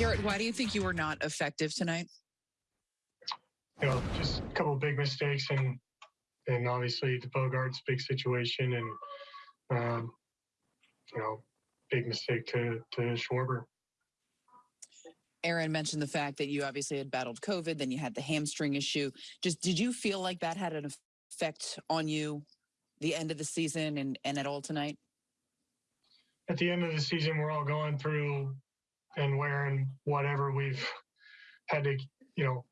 Gerrit, why do you think you were not effective tonight? You know, just a couple of big mistakes and and obviously the Bogaerts' big situation and um, you know, big mistake to to Schwarber. Aaron mentioned the fact that you obviously had battled COVID, then you had the hamstring issue. Just did you feel like that had an effect on you the end of the season and, and at all tonight? At the end of the season, we're all going through and wearing whatever we've had to, you know,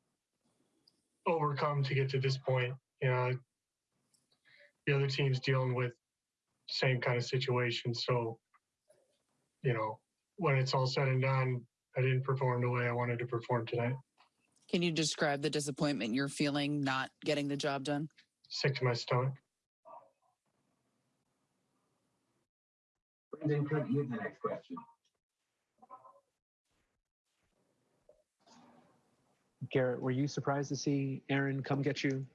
overcome to get to this point. You know, the other team's dealing with same kind of situation. So, you know, when it's all said and done, I didn't perform the way I wanted to perform tonight. Can you describe the disappointment you're feeling not getting the job done? Sick to my stomach. Brendan Cook, you have the next question. Gerrit, were you surprised to see Aaron come get you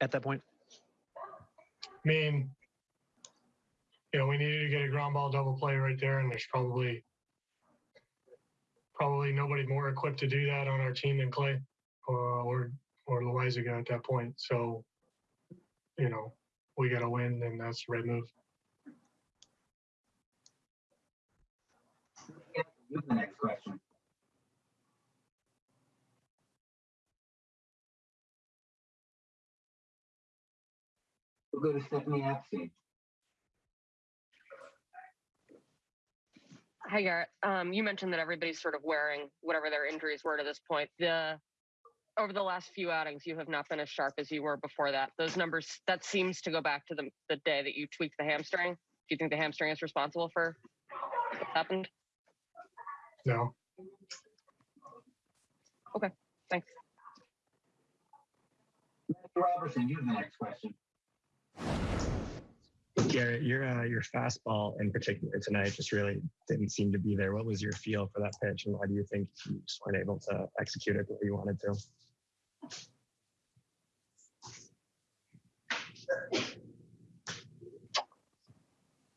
at that point? I mean, you know, we needed to get a ground ball double play right there, and there's probably probably nobody more equipped to do that on our team than Clay or or, or Loaisiga at that point. So, you know, we got to win, and that's the right move. You have the next question. We'll go to Stephanie Apstein. Hi, Gerrit. Um, you mentioned that everybody's sort of wearing whatever their injuries were to this point. The over the last few outings, you have not been as sharp as you were before that. Those numbers that seems to go back to the the day that you tweaked the hamstring. Do you think the hamstring is responsible for what happened? No, Okay. Thanks. Mr. Robertson, you have the next question. Gerrit, your uh, your fastball in particular tonight just really didn't seem to be there. What was your feel for that pitch, and why do you think you just weren't able to execute it the way you wanted to?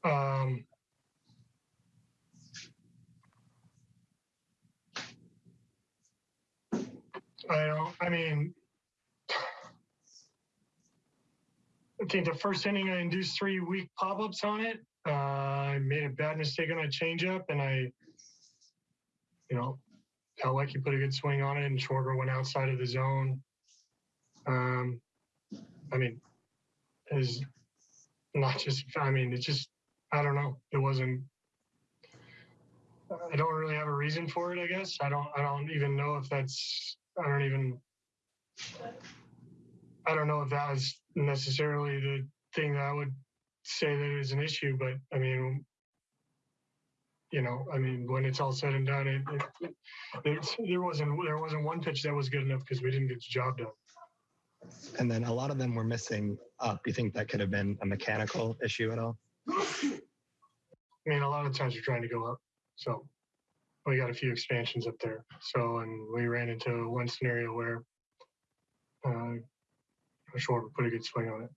um, I don't. I mean, I think the first inning I induced three weak pop ups on it. Uh, I made a bad mistake on a changeup, and I, you know, felt like he put a good swing on it, and Schwarber went outside of the zone. Um, I mean, is not just. I mean, it's just. I don't know. It wasn't. I don't really have a reason for it. I guess I don't. I don't even know if that's. I don't even. I don't know if that was necessarily the thing that I would say that is an issue, but I mean, you know, I mean, when it's all said and done, it, it, it there wasn't there wasn't one pitch that was good enough because we didn't get the job done. And then a lot of them were missing up. You think that could have been a mechanical issue at all? I mean, a lot of times we're trying to go up, so we got a few expansions up there. So, and we ran into one scenario where uh, Schwarber put a good swing on it.